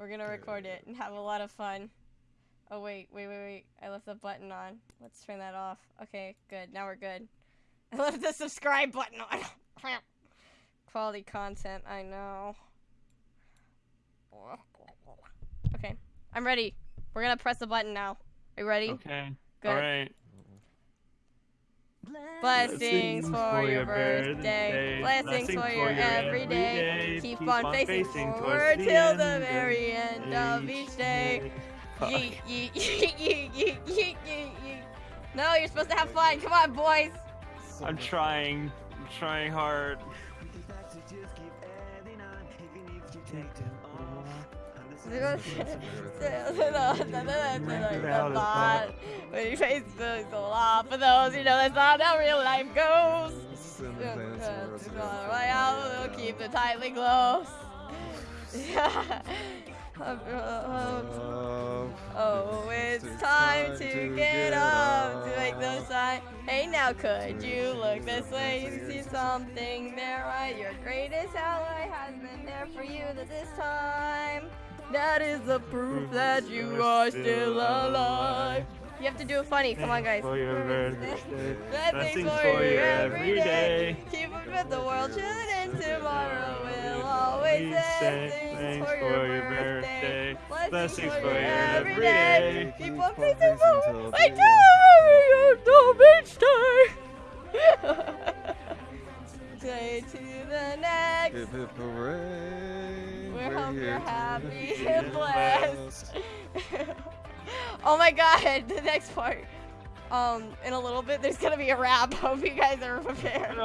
We're gonna record it and have a lot of fun. Oh wait, wait, wait, wait. I left the button on. Let's turn that off. Okay, good. Now we're good. I left the subscribe button on. Quality content, I know. Okay, I'm ready. We're gonna press the button now. Are you ready? Okay. Good. All right. Blessings for your birthday. Blessings for your everyday. Keep on facing forward till the very end of each day. Yeet, yeet, yeet, yeet, yeet, yeet, yeet, yeet. No, you're supposed to have fun. Come on, boys. I'm trying. I'm trying hard. When you face the law for those who know that's not how real life goes. Royale will keep it tightly close. oh, it's time to get up to make the sign. Hey, now could you look this way and see something there? Right, your greatest ally has been there for you this time. That is the proof that you are still alive. You have to do it funny. Come on, guys. For your birthday. Blessings for you every day. Keep up with the world children. Tomorrow will always say thanks for your birthday. Blessings for you every day. Keep on facing forward. Wait till the beach day. Say to the next. Hip hip hooray. we hope you're happy and blessed. oh my god, the next part. Um, in a little bit, there's gonna be a rap. Hope you guys are prepared.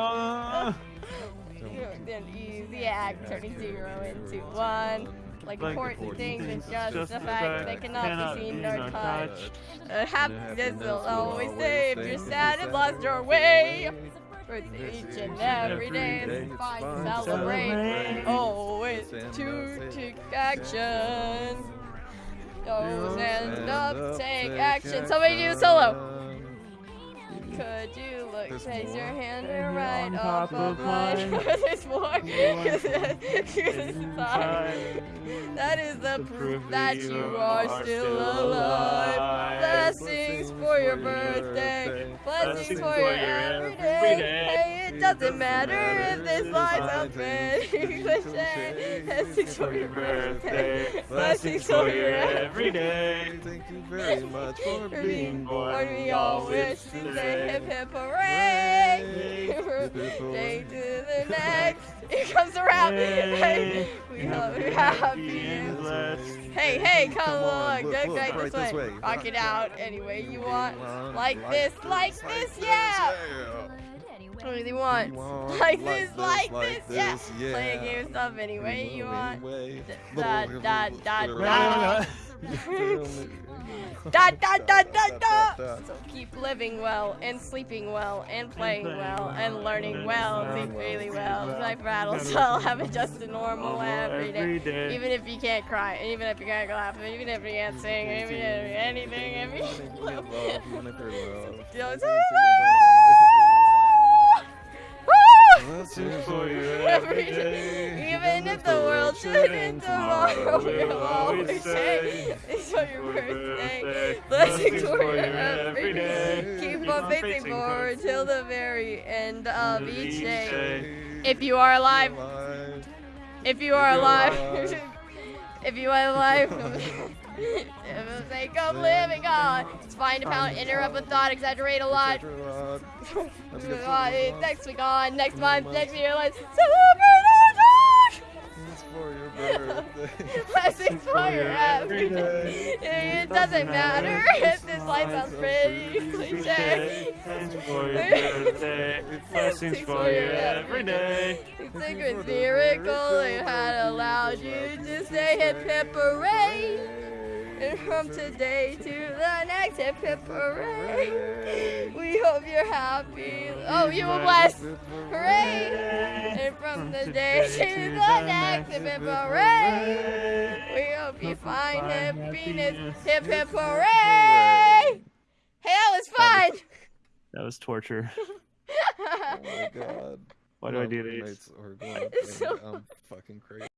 An easy act, turning zero into one. Like Like important things important things just just the the fact fact they cannot cannot be seen be nor nor touched. touched. Uh, happiness happiness will will always always stay you're sad and lost your lost way. Birthday each and every day it's fine to celebrate. Oh, it's to take action. Oh, stand up, take action. Somebody do a solo. Could you look, place your hand And right on off of mine? There's more. It's. That is the proof that you are still alive. Blessings for your birthday. Blessings for your everyday. Hey, it doesn't matter if this life's a cliche. Blessings for your birthday. Blessings for your everyday. Thank you very much for For being being born. born, we all wish to say hip hip hooray! Hip, hip, Day to the next. Here comes the rap. Hey, we hope you're happy and blessed. Hey, hey, come, Come on, along. look, Go look, right, right this, this way. way. Rock it out any way you want. want. Like this, like this, yeah. What you want? want. Like Like this, this, like like this, yeah. this, yeah. Play a game of stuff any way you want. Anyway. Da da da No, da. no, no. Da da da da da. So keep living well and sleeping well and playing playing well well and learning well. learning Think really well. well. Life rattles, Never so I'll have it just a normal every day. Every day. Even if you can't cry, and even if you can't laugh, and even if you can't sing, even if anything, every. Say for you Every day. Even if the world shouldn't tomorrow, we'll always say it's your birthday. Blessings for you every day. Keep on facing forward till the very end of each day. If you are alive, if you are alive, if you are alive, for the sake of living on, it's fine to pound, interrupt a thought, exaggerate a lot. Next week on, next month, next year, let's celebrate our joy! for your birthday. Blessings for your every day. It doesn't matter if this life sounds pretty cliche. Blessings for your birthday. Blessings for your every day. It's a good miracle it had allowed you to say hip hip hooray. And from today to the next hip hip hooray. We hope you're happy. Oh, you were blessed. Hooray. And from the day to the next hip hip hooray. We hope you find happiness. Hip hip hooray. Hey, that was fun. That was torture. Oh my god. Why do I do these? roommates It's so I'm fucking crazy.